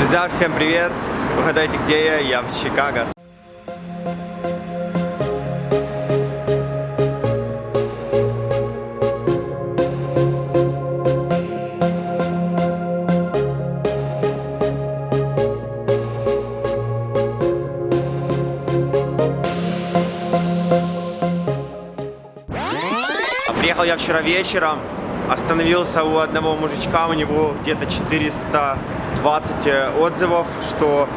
Друзья, всем привет! Угадайте, где я? Я в Чикаго. Приехал я вчера вечером, остановился у одного мужичка, у него где-то 400 20 э, отзывов, что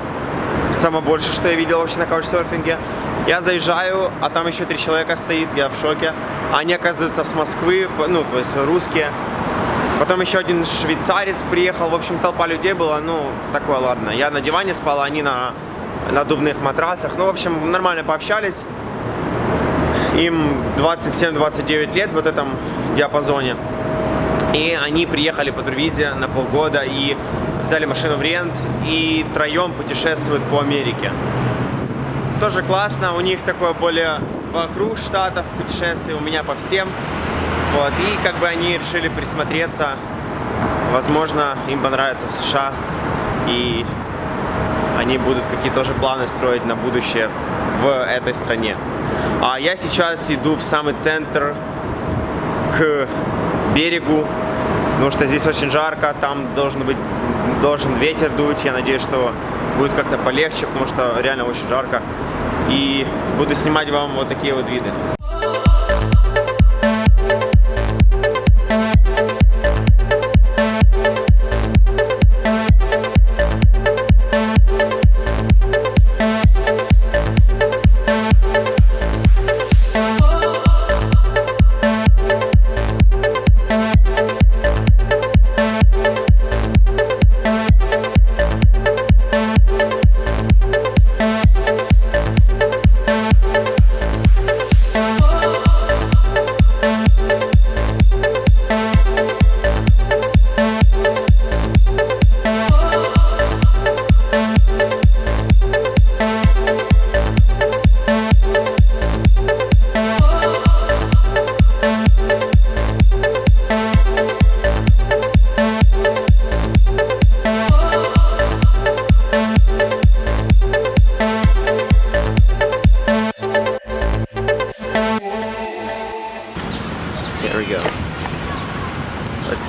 самое больше, что я видел вообще на каучсерфинге. Я заезжаю, а там еще три человека стоит, я в шоке. Они, оказываются с Москвы, ну, то есть русские. Потом еще один швейцарец приехал, в общем, толпа людей была, ну, такое, ладно. Я на диване спал, а они на надувных матрасах. Ну, в общем, нормально пообщались. Им 27-29 лет в вот этом диапазоне. И они приехали по турвизе на полгода и взяли машину в рент и троем путешествуют по Америке. Тоже классно, у них такое более вокруг штатов путешествие, у меня по всем. Вот, и как бы они решили присмотреться, возможно, им понравится в США, и они будут какие-то тоже планы строить на будущее в этой стране. А я сейчас иду в самый центр, к берегу, потому что здесь очень жарко, там должен быть должен ветер дуть, я надеюсь, что будет как-то полегче, потому что реально очень жарко. И буду снимать вам вот такие вот виды.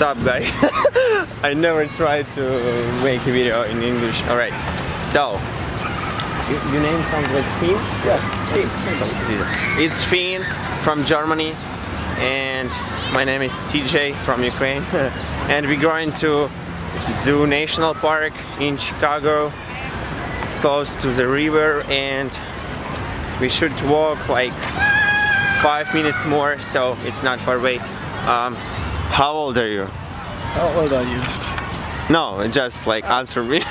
Up guys? I never tried to make a video in English. Alright, so your name sounds like Finn? Yeah, Finn. So, it's easy. It's Finn from Germany and my name is CJ from Ukraine and we're going to Zoo National Park in Chicago. It's close to the river and we should walk like five minutes more, so it's not far away. Um, how old are you? How old are you? No, just like answer me.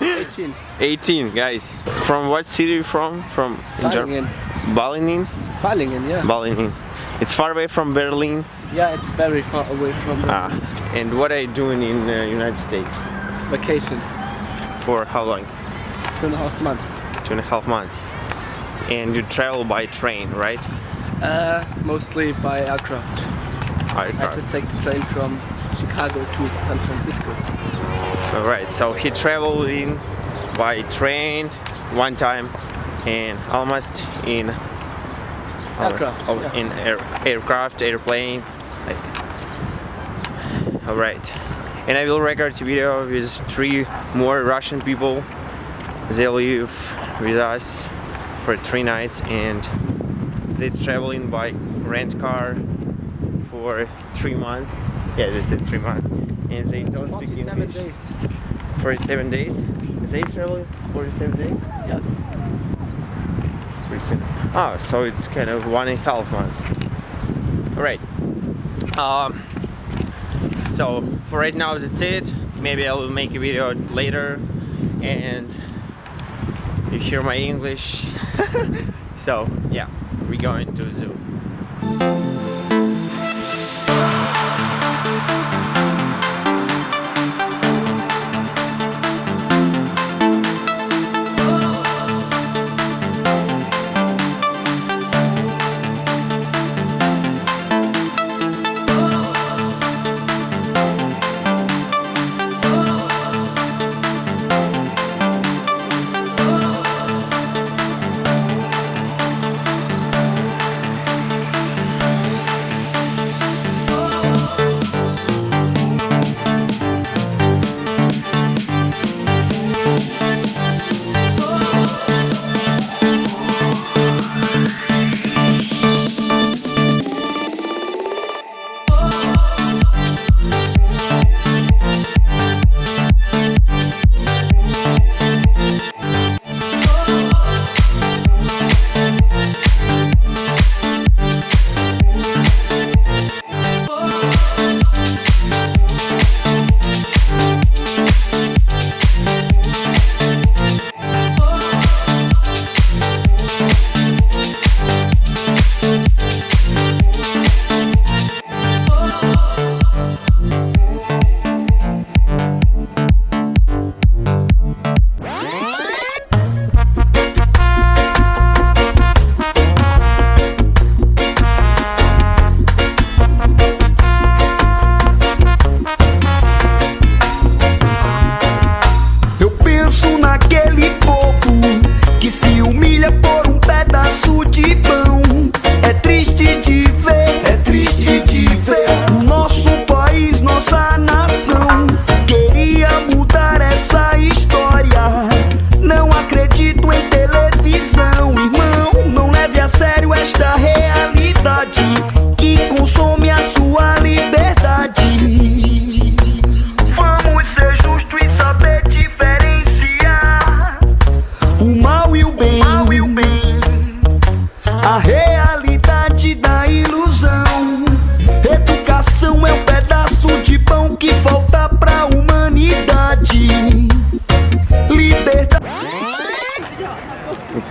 18. 18, guys. From what city you from? From in Germany? Ballingen. Balingen? Yeah. Balingen. It's far away from Berlin. Yeah, it's very far away from Ah, and what are you doing in the United States? vacation. For how long? Two and a half months. Two and a half months. And you travel by train, right? Uh, mostly by aircraft. I, I just take the train from Chicago to San Francisco. Alright, so he traveled in by train one time and almost in Aircraft, oh, yeah. in air, aircraft, airplane, like. Alright, and I will record a video with three more Russian people. They live with us for three nights and they traveling by rent car for three months. Yeah, they said three months, and they don't speak 47 English. days. 47 days? They travel 47 days? Yeah. 47. Oh, so it's kind of one and a half months. Alright. Um, so for right now that's it. Maybe I will make a video later and you hear my English. so yeah, we're going to zoo.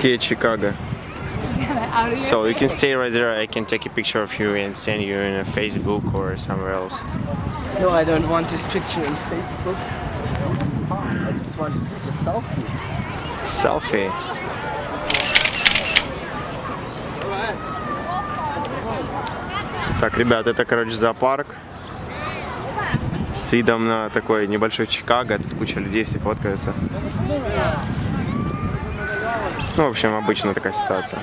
Okay, Chicago. So you can stay right there. I can take a picture of you and send you in a Facebook or somewhere else. No, I don't want this picture on Facebook. I just want to do the selfie. Селфи. Так, ребят, это, короче, зоопарк с видом на такой небольшой Чикаго. Тут куча людей, все фоткаются. Ну, в общем, обычная такая ситуация.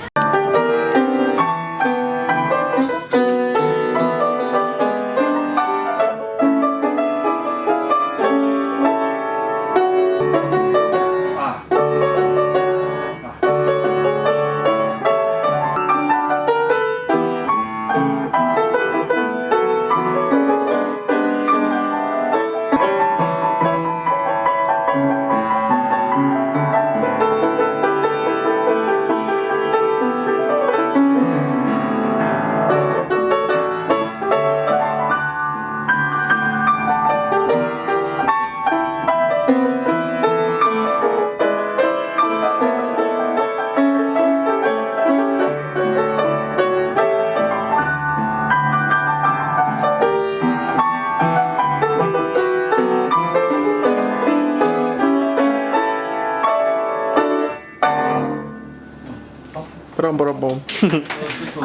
trouble.